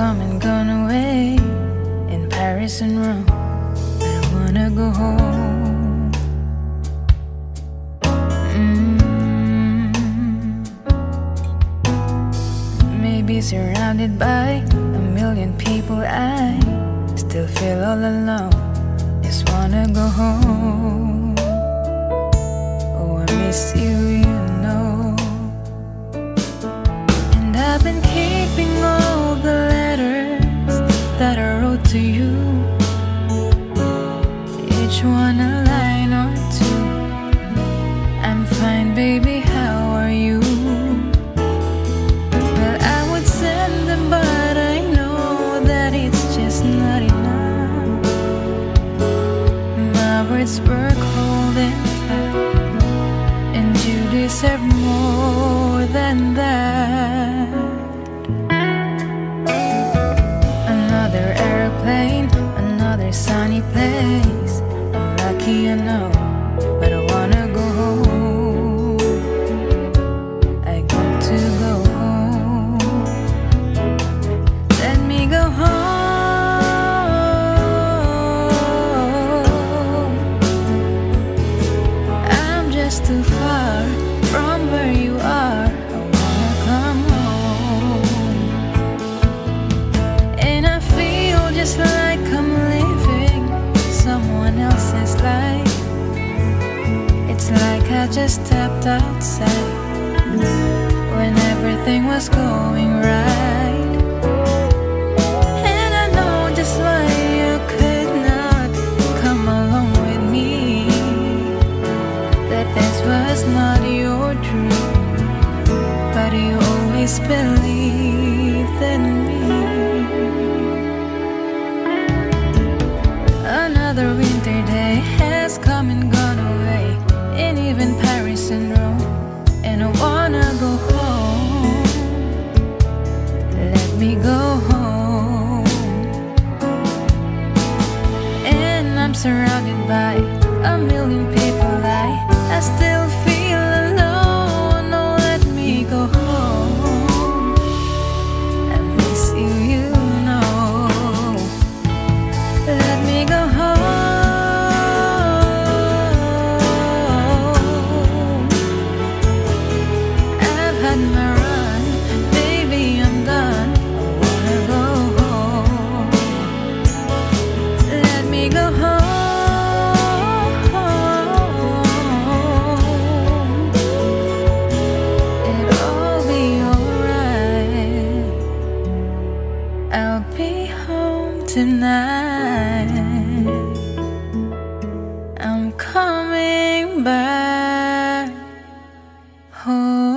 come and gone away in Paris and Rome. I wanna go home. Mm. Maybe surrounded by a million people, I still feel all alone. Just wanna go home. Oh, I miss you, and you deserve more than that. Another airplane, another sunny place. I'm lucky, I know, just stepped outside when everything was going right. And I know just why you could not come along with me. That this was not your dream, but you always believed. surrounded by a million people. I, I still feel I'll be home tonight. I'm coming back home.